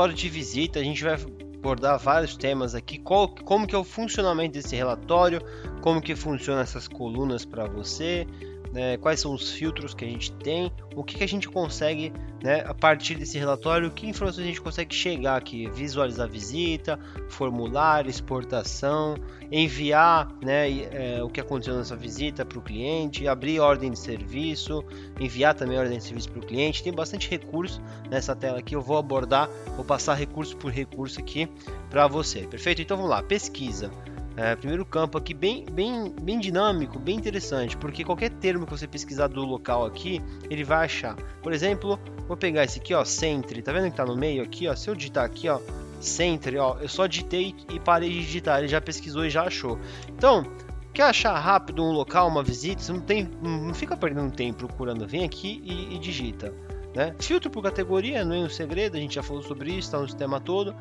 Relatório de visita, a gente vai abordar vários temas aqui, qual, como que é o funcionamento desse relatório, como que funcionam essas colunas para você, né, quais são os filtros que a gente tem, o que, que a gente consegue, né, a partir desse relatório, que informações a gente consegue chegar aqui, visualizar visita, formulário, exportação, enviar né, é, o que aconteceu nessa visita para o cliente, abrir ordem de serviço, enviar também ordem de serviço para o cliente, tem bastante recurso nessa tela aqui, eu vou abordar, vou passar recurso por recurso aqui para você, perfeito? Então vamos lá, pesquisa. É, primeiro campo aqui bem, bem, bem dinâmico, bem interessante, porque qualquer termo que você pesquisar do local aqui, ele vai achar. Por exemplo, vou pegar esse aqui, ó, Centre, tá vendo que tá no meio aqui, ó? Se eu digitar aqui, ó, Centre, ó, eu só digitei e parei de digitar, ele já pesquisou e já achou. Então, quer achar rápido um local, uma visita, você não tem, não fica perdendo tempo procurando, vem aqui e, e digita. Né? Filtro por categoria, não é um segredo, a gente já falou sobre isso, está no sistema todo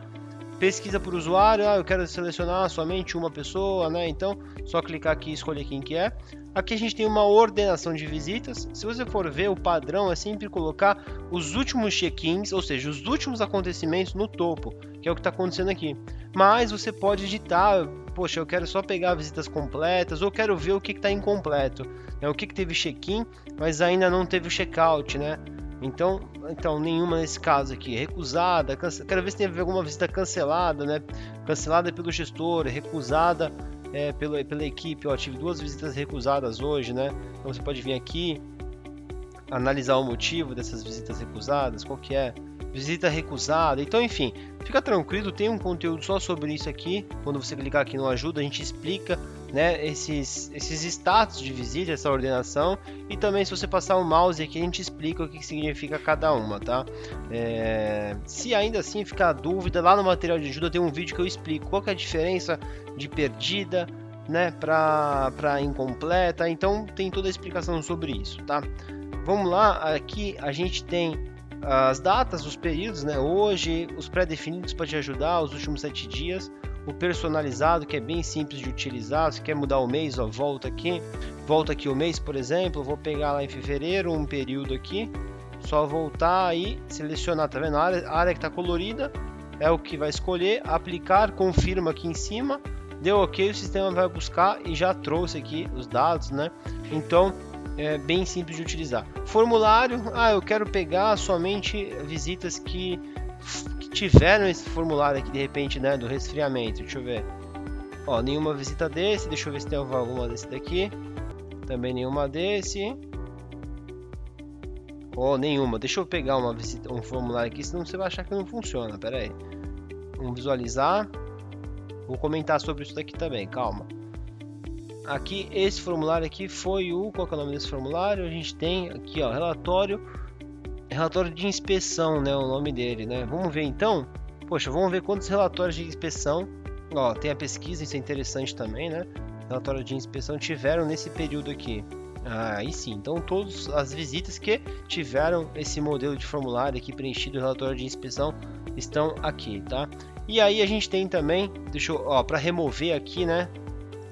pesquisa por usuário, ah, eu quero selecionar somente uma pessoa, né? Então, só clicar aqui e escolher quem que é. Aqui a gente tem uma ordenação de visitas. Se você for ver, o padrão é sempre colocar os últimos check-ins, ou seja, os últimos acontecimentos no topo, que é o que está acontecendo aqui. Mas você pode editar, poxa, eu quero só pegar visitas completas, ou quero ver o que está incompleto, né? o que, que teve check-in, mas ainda não teve o check-out, né? Então, então nenhuma nesse caso aqui. Recusada, quero ver se tem alguma visita cancelada, né? Cancelada pelo gestor, recusada é, pela, pela equipe. Ó, tive duas visitas recusadas hoje, né? Então você pode vir aqui, analisar o motivo dessas visitas recusadas, qual que é visita recusada. Então, enfim, fica tranquilo, tem um conteúdo só sobre isso aqui. Quando você clicar aqui no ajuda, a gente explica né, esses, esses status de visita, essa ordenação. E também, se você passar o mouse aqui, a gente explica o que significa cada uma, tá? É, se ainda assim ficar dúvida, lá no material de ajuda tem um vídeo que eu explico qual é a diferença de perdida né, para incompleta. Então, tem toda a explicação sobre isso, tá? Vamos lá, aqui a gente tem as datas, os períodos, né? Hoje, os pré-definidos para te ajudar, os últimos sete dias, o personalizado que é bem simples de utilizar. Se quer mudar o mês, ó, volta aqui, volta aqui o mês, por exemplo, vou pegar lá em fevereiro um período aqui, só voltar e selecionar, tá vendo? A área, a área que está colorida é o que vai escolher, aplicar, confirma aqui em cima, deu ok, o sistema vai buscar e já trouxe aqui os dados, né? Então é bem simples de utilizar. Formulário, ah, eu quero pegar somente visitas que tiveram esse formulário aqui de repente, né, do resfriamento. Deixa eu ver. Ó, nenhuma visita desse, deixa eu ver se tem alguma desse daqui. Também nenhuma desse. Oh, nenhuma. Deixa eu pegar uma visita, um formulário aqui, senão você vai achar que não funciona. Pera aí. Vamos visualizar. Vou comentar sobre isso daqui também, calma. Aqui, esse formulário aqui foi o... Qual é o nome desse formulário? A gente tem aqui, ó, relatório... Relatório de inspeção, né? O nome dele, né? Vamos ver então. Poxa, vamos ver quantos relatórios de inspeção. Ó, tem a pesquisa, isso é interessante também, né? Relatório de inspeção tiveram nesse período aqui. Ah, aí sim, então todas as visitas que tiveram esse modelo de formulário aqui preenchido, relatório de inspeção, estão aqui, tá? E aí a gente tem também, deixa eu, ó, para remover aqui, né?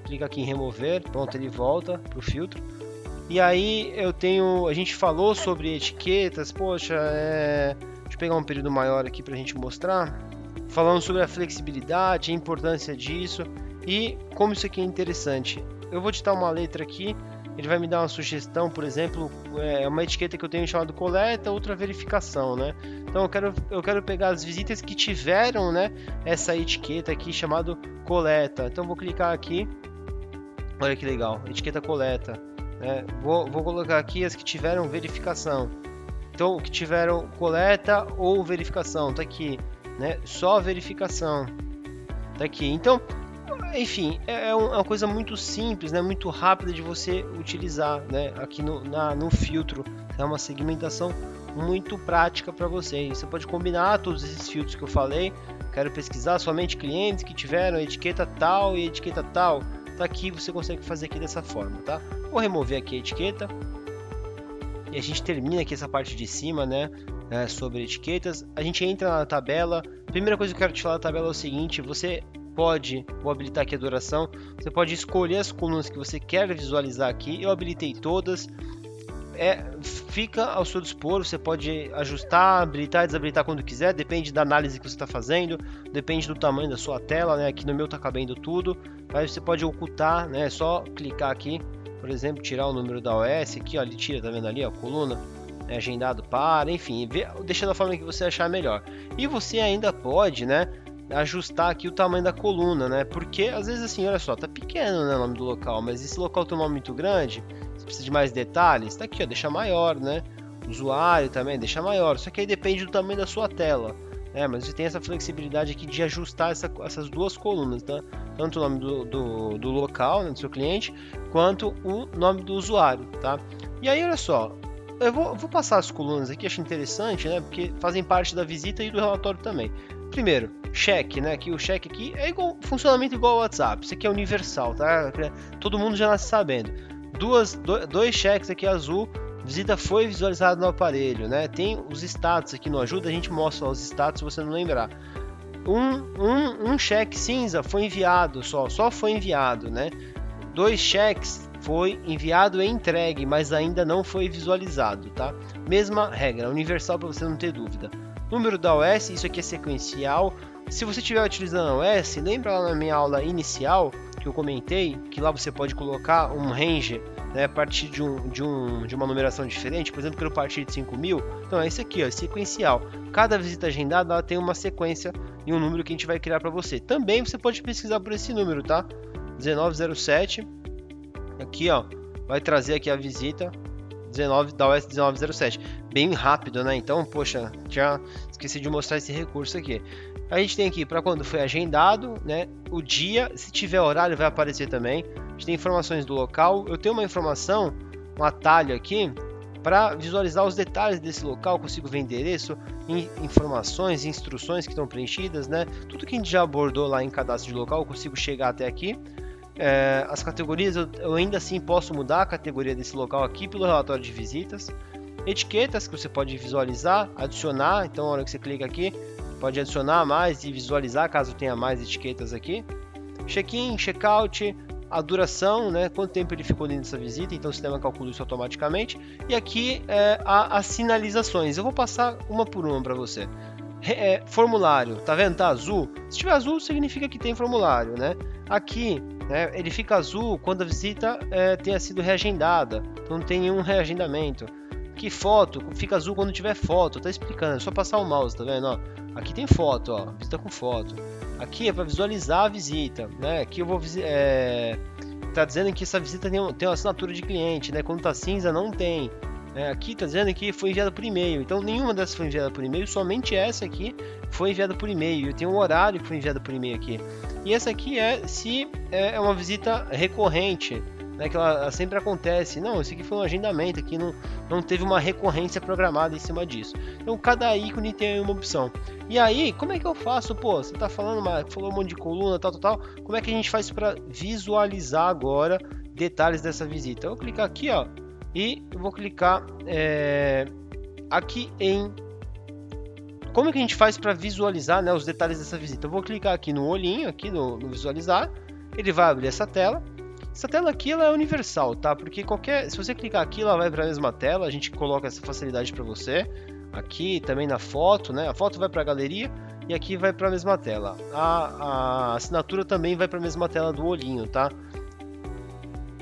clica aqui em remover, pronto, ele volta para o filtro. E aí eu tenho, a gente falou sobre etiquetas, poxa, é... deixa eu pegar um período maior aqui para a gente mostrar. Falando sobre a flexibilidade, a importância disso e como isso aqui é interessante. Eu vou digitar uma letra aqui, ele vai me dar uma sugestão, por exemplo, é uma etiqueta que eu tenho chamado coleta, outra verificação, né? Então eu quero, eu quero pegar as visitas que tiveram, né, essa etiqueta aqui chamado coleta. Então vou clicar aqui Olha que legal, etiqueta coleta. Né? Vou, vou colocar aqui as que tiveram verificação. Então, que tiveram coleta ou verificação, tá aqui, né? Só verificação, tá aqui. Então, enfim, é, é, é uma coisa muito simples, né? Muito rápida de você utilizar, né? Aqui no, na, no filtro, é uma segmentação muito prática para você. Você pode combinar todos esses filtros que eu falei. Quero pesquisar somente clientes que tiveram etiqueta tal e etiqueta tal tá aqui, você consegue fazer aqui dessa forma, tá? Vou remover aqui a etiqueta e a gente termina aqui essa parte de cima, né? É, sobre etiquetas. A gente entra na tabela. Primeira coisa que eu quero te falar da tabela é o seguinte: você pode, vou habilitar aqui a duração, você pode escolher as colunas que você quer visualizar aqui. Eu habilitei todas. É, fica ao seu dispor, você pode ajustar, habilitar e desabilitar quando quiser, depende da análise que você está fazendo, depende do tamanho da sua tela, né? Aqui no meu está cabendo tudo, mas você pode ocultar, né? É só clicar aqui, por exemplo, tirar o número da OS, aqui ó, ele tira, tá vendo ali, ó, coluna, é agendado para, enfim, vê, deixa da forma que você achar melhor. E você ainda pode, né? ajustar aqui o tamanho da coluna, né? Porque às vezes assim, olha só, tá pequeno né, o nome do local, mas esse local tem um nome muito grande, precisa de mais detalhes, tá aqui, ó, deixa maior, né? Usuário também, deixa maior, só que aí depende do tamanho da sua tela. É, mas você tem essa flexibilidade aqui de ajustar essa, essas duas colunas, tá? tanto o nome do, do, do local, né, do seu cliente, quanto o nome do usuário, tá? E aí, olha só, eu vou, vou passar as colunas aqui, acho interessante, né? Porque fazem parte da visita e do relatório também. Primeiro, cheque, né? Que o cheque aqui é igual, funcionamento igual ao WhatsApp. Isso aqui é universal, tá? Todo mundo já nasce sabendo. Duas, dois cheques aqui azul, visita foi visualizada no aparelho, né? Tem os status aqui no ajuda, a gente mostra os status se você não lembrar. Um, um, um cheque cinza foi enviado só, só foi enviado, né? Dois cheques foi enviado e entregue, mas ainda não foi visualizado, tá? Mesma regra, universal para você não ter dúvida. Número da OS, isso aqui é sequencial. Se você estiver utilizando a OS, lembra lá na minha aula inicial que eu comentei que lá você pode colocar um range né, a partir de, um, de, um, de uma numeração diferente, por exemplo, que eu partir de 5000. Então é isso aqui, ó, sequencial. Cada visita agendada ela tem uma sequência e um número que a gente vai criar para você. Também você pode pesquisar por esse número, tá? 1907. Aqui, ó, vai trazer aqui a visita 19 da OS 1907. Bem rápido, né? Então, poxa, já esqueci de mostrar esse recurso aqui. A gente tem aqui para quando foi agendado, né? O dia, se tiver horário, vai aparecer também. A gente tem informações do local. Eu tenho uma informação, um atalho aqui para visualizar os detalhes desse local, consigo ver endereço, informações, instruções que estão preenchidas, né? Tudo que a gente já abordou lá em cadastro de local, consigo chegar até aqui. É, as categorias eu, eu, ainda assim posso mudar a categoria desse local aqui pelo relatório de visitas. Etiquetas que você pode visualizar, adicionar. Então, na hora que você clica aqui, pode adicionar mais e visualizar caso tenha mais etiquetas aqui. Check-in, check-out, a duração, né, quanto tempo ele ficou dentro dessa visita, então o sistema calcula isso automaticamente. E aqui é, as sinalizações. Eu vou passar uma por uma para você. É, formulário, tá vendo? Tá azul. Se tiver azul, significa que tem formulário, né? Aqui né, ele fica azul quando a visita é, tenha sido reagendada, não tem nenhum reagendamento. Que foto fica azul quando tiver foto, tá explicando, é só passar o mouse, tá vendo? Ó, aqui tem foto, ó, visita com foto. Aqui é para visualizar a visita, né? Aqui eu vou é, tá dizendo que essa visita tem, tem uma assinatura de cliente, né? Quando tá cinza não tem. É, aqui está dizendo que foi enviada por e-mail. Então nenhuma dessas foi enviada por e-mail, somente essa aqui foi enviada por e-mail. Tem um horário que foi enviada por e-mail aqui. E essa aqui é se é, é uma visita recorrente, né, que ela sempre acontece. Não, esse aqui foi um agendamento, aqui não, não teve uma recorrência programada em cima disso. Então cada ícone tem uma opção. E aí, como é que eu faço? Pô, você está falando, uma, falou um monte de coluna, tal, tal, tal. Como é que a gente faz para visualizar agora detalhes dessa visita? Eu vou clicar aqui, ó e vou clicar é, aqui em como que a gente faz para visualizar né, os detalhes dessa visita. Eu vou clicar aqui no olhinho, aqui no, no visualizar, ele vai abrir essa tela. Essa tela aqui ela é universal, tá? Porque qualquer, se você clicar aqui, ela vai para a mesma tela. A gente coloca essa facilidade para você. Aqui também na foto, né? A foto vai para a galeria e aqui vai para a mesma tela. A, a assinatura também vai para a mesma tela do olhinho, tá?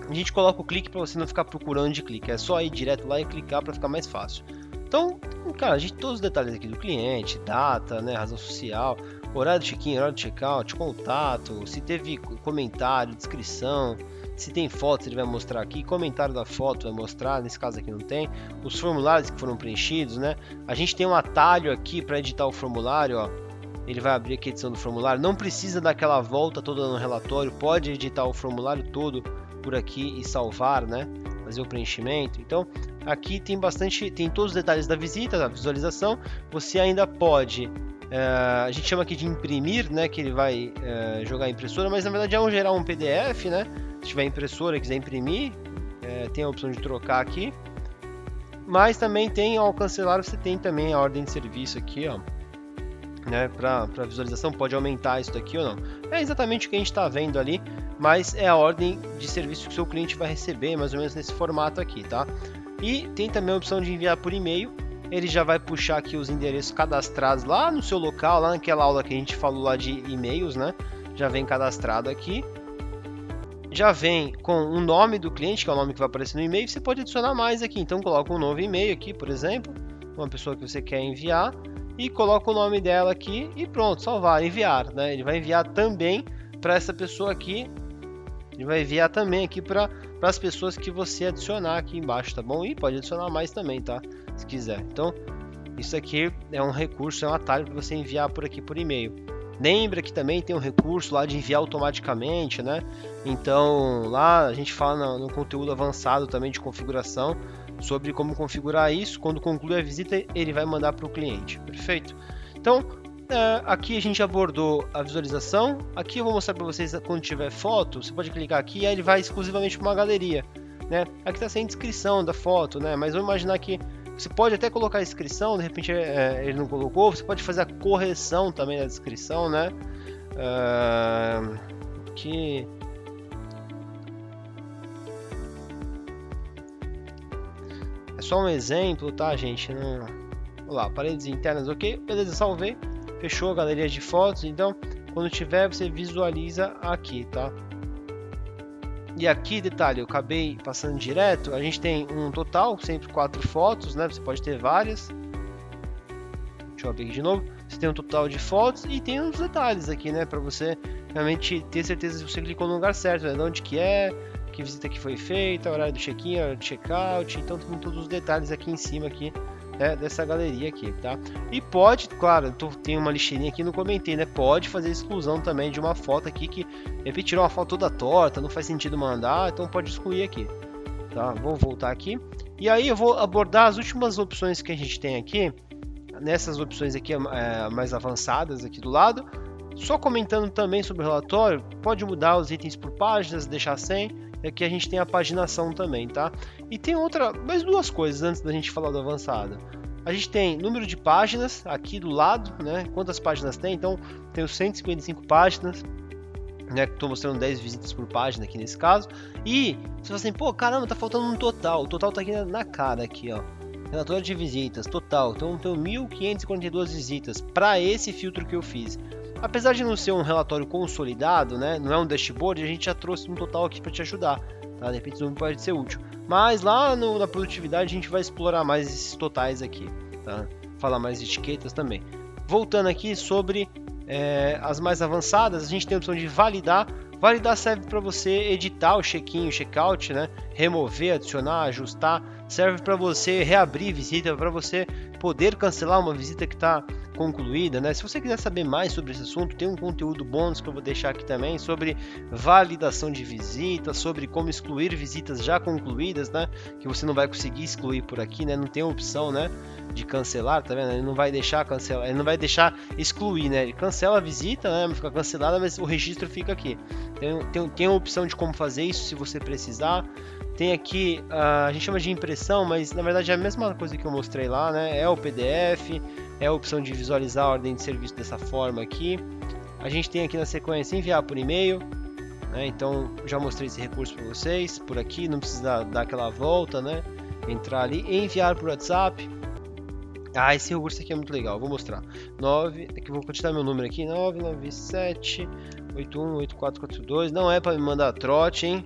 a gente coloca o clique para você não ficar procurando de clique, é só ir direto lá e clicar para ficar mais fácil. Então, cara, a gente todos os detalhes aqui do cliente, data, né, razão social, horário de check-in, horário de check-out, contato, se teve comentário, descrição, se tem fotos ele vai mostrar aqui, comentário da foto vai mostrar, nesse caso aqui não tem, os formulários que foram preenchidos, né? A gente tem um atalho aqui para editar o formulário, ó. Ele vai abrir aqui a edição do formulário, não precisa daquela volta toda no relatório, pode editar o formulário todo por aqui e salvar, né? Fazer o preenchimento. Então, aqui tem bastante, tem todos os detalhes da visita, da visualização. Você ainda pode, uh, a gente chama aqui de imprimir, né? Que ele vai uh, jogar a impressora, mas na verdade é um gerar um PDF, né? Se tiver impressora e quiser imprimir, uh, tem a opção de trocar aqui. Mas também tem ao cancelar, você tem também a ordem de serviço aqui, ó né, para visualização, pode aumentar isso daqui ou não. É exatamente o que a gente está vendo ali, mas é a ordem de serviço que o seu cliente vai receber, mais ou menos nesse formato aqui, tá? E tem também a opção de enviar por e-mail. Ele já vai puxar aqui os endereços cadastrados lá no seu local, lá naquela aula que a gente falou lá de e-mails, né? Já vem cadastrado aqui. Já vem com o nome do cliente, que é o nome que vai aparecer no e-mail. Você pode adicionar mais aqui. Então coloca um novo e-mail aqui, por exemplo, uma pessoa que você quer enviar e coloca o nome dela aqui e pronto, salvar, enviar, né? Ele vai enviar também para essa pessoa aqui. Ele vai enviar também aqui para as pessoas que você adicionar aqui embaixo, tá bom? E pode adicionar mais também, tá? Se quiser. Então, isso aqui é um recurso, é um atalho para você enviar por aqui por e-mail. Lembra que também tem um recurso lá de enviar automaticamente, né? Então, lá a gente fala no, no conteúdo avançado também de configuração sobre como configurar isso. Quando concluir a visita, ele vai mandar para o cliente. Perfeito? Então, aqui a gente abordou a visualização. Aqui eu vou mostrar para vocês quando tiver foto. Você pode clicar aqui e aí ele vai exclusivamente para uma galeria. Né? Aqui está sem descrição da foto, né? mas vamos imaginar que você pode até colocar a descrição, de repente é, ele não colocou. Você pode fazer a correção também da descrição, né? Uh, aqui É só um exemplo, tá, gente? Não... Lá, paredes internas, ok? Beleza, salvei. Fechou a galeria de fotos. Então, quando tiver, você visualiza aqui, tá? E aqui, detalhe, eu acabei passando direto. A gente tem um total, sempre quatro fotos, né? Você pode ter várias. Deixa eu abrir aqui de novo. Você tem um total de fotos e tem uns detalhes aqui, né? Para você realmente ter certeza se você clicou no lugar certo, né? De onde que é, que visita que foi feita, horário do check-in, horário do check-out, então tem todos os detalhes aqui em cima aqui né, dessa galeria aqui, tá? E pode, claro, tô, tem uma lixeirinha aqui, não comentei, né? Pode fazer exclusão também de uma foto aqui que, de uma foto toda torta, não faz sentido mandar, então pode excluir aqui, tá? Vou voltar aqui. E aí eu vou abordar as últimas opções que a gente tem aqui, nessas opções aqui é, mais avançadas aqui do lado, só comentando também sobre o relatório, pode mudar os itens por páginas, deixar sem, e aqui a gente tem a paginação também, tá? E tem outra, mais duas coisas antes da gente falar do avançado. A gente tem número de páginas aqui do lado, né? Quantas páginas tem? Então, tem 155 páginas, né? Estou mostrando 10 visitas por página aqui nesse caso. E você fala assim, pô, caramba, tá faltando um total. O total tá aqui na, cara, aqui, ó. Relatório de visitas, total. Então, tem 1.542 visitas para esse filtro que eu fiz. Apesar de não ser um relatório consolidado, né, não é um dashboard, a gente já trouxe um total aqui para te ajudar. Tá? De repente, isso pode ser útil. Mas lá no, na produtividade, a gente vai explorar mais esses totais aqui. Tá? Falar mais de etiquetas também. Voltando aqui sobre é, as mais avançadas, a gente tem a opção de validar. Validar serve para você editar o check-in, o check-out, né? remover, adicionar, ajustar. Serve para você reabrir visita, para você poder cancelar uma visita que está concluída, né? Se você quiser saber mais sobre esse assunto, tem um conteúdo bônus que eu vou deixar aqui também sobre validação de visitas, sobre como excluir visitas já concluídas, né? Que você não vai conseguir excluir por aqui, né? Não tem opção, né? De cancelar, tá vendo? Ele não vai deixar cancelar, ele não vai deixar excluir, né? Ele cancela a visita, né? Fica cancelada, mas o registro fica aqui. Tem, tem, tem a opção de como fazer isso se você precisar. Tem aqui, uh, a gente chama de impressão, mas na verdade é a mesma coisa que eu mostrei lá, né? É o PDF, é a opção de visualizar a ordem de serviço dessa forma aqui. A gente tem aqui na sequência enviar por e-mail, né? Então já mostrei esse recurso para vocês. Por aqui não precisa dar aquela volta, né? Entrar ali, enviar por WhatsApp. Ah, esse recurso aqui é muito legal, vou mostrar. 9, aqui vou continuar meu número aqui, 997 818442. Não é para me mandar trote, hein?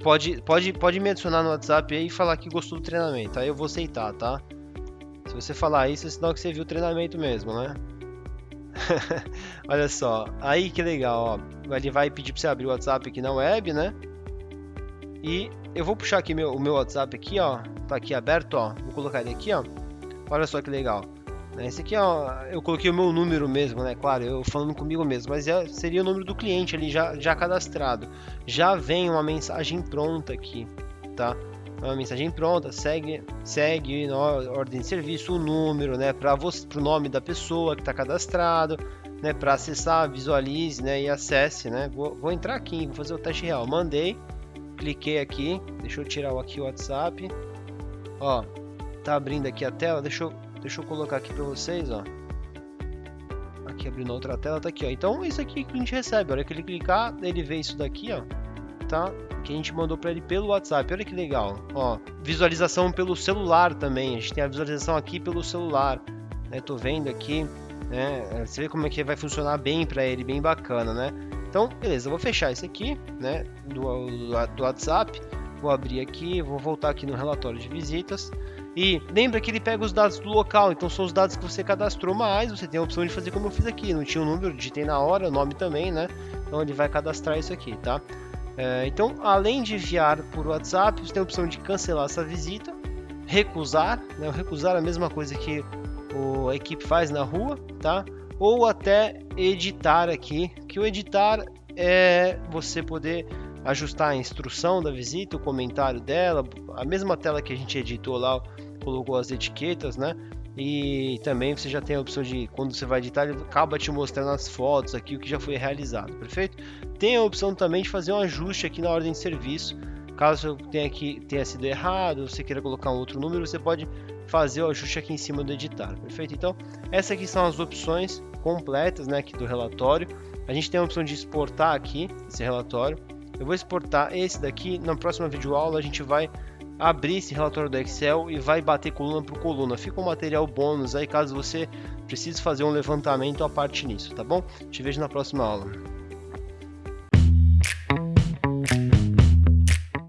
pode, pode, pode me adicionar no WhatsApp aí e falar que gostou do treinamento. Aí eu vou aceitar, tá? Se você falar isso, é sinal que você viu o treinamento mesmo, né? Olha só, aí que legal, ó. Ele vai pedir para você abrir o WhatsApp aqui na web, né? E eu vou puxar aqui meu, o meu WhatsApp aqui, ó. Tá aqui aberto, ó. Vou colocar ele aqui, ó. Olha só que legal. Esse aqui, ó, eu coloquei o meu número mesmo, né? Claro, eu falando comigo mesmo, mas é, seria o número do cliente ali já, já cadastrado. Já vem uma mensagem pronta aqui, tá? Uma mensagem pronta, segue, segue na ordem de serviço o número, né? Para o nome da pessoa que está cadastrado, né? Para acessar, visualize, né? E acesse, né? Vou, vou entrar aqui, vou fazer o teste real. Mandei, cliquei aqui, deixa eu tirar aqui o WhatsApp. Ó, tá abrindo aqui a tela, deixa eu Deixa eu colocar aqui para vocês, ó. Aqui abrindo outra tela, tá aqui, ó. Então, isso aqui que a gente recebe. A hora que ele clicar, ele vê isso daqui, ó. Tá? Que a gente mandou para ele pelo WhatsApp. Olha que legal. Ó, visualização pelo celular também. A gente tem a visualização aqui pelo celular. Né? Tô vendo aqui. Né? Você vê como é que vai funcionar bem para ele, bem bacana, né? Então, beleza, eu vou fechar esse aqui, né? Do, do WhatsApp. Vou abrir aqui, vou voltar aqui no relatório de visitas. E lembra que ele pega os dados do local, então são os dados que você cadastrou, mas você tem a opção de fazer como eu fiz aqui. Não tinha o um número, digitei na hora, o nome também, né? Então ele vai cadastrar isso aqui, tá? É, então, além de enviar por WhatsApp, você tem a opção de cancelar essa visita, recusar, né? Recusar é a mesma coisa que o, a equipe faz na rua, tá? Ou até editar aqui, que o editar é você poder ajustar a instrução da visita, o comentário dela, a mesma tela que a gente editou lá, colocou as etiquetas, né? E também você já tem a opção de quando você vai editar, ele acaba te mostrando as fotos aqui, o que já foi realizado, perfeito? Tem a opção também de fazer um ajuste aqui na ordem de serviço. Caso tenha, aqui, tenha sido errado, você queira colocar um outro número, você pode fazer o ajuste aqui em cima do editar, perfeito? Então, essas aqui são as opções completas né, aqui do relatório. A gente tem a opção de exportar aqui esse relatório. Eu vou exportar esse daqui. Na próxima videoaula a gente vai abrir esse relatório do Excel e vai bater coluna por coluna. Fica um material bônus aí caso você precise fazer um levantamento à parte nisso, tá bom? Te vejo na próxima aula.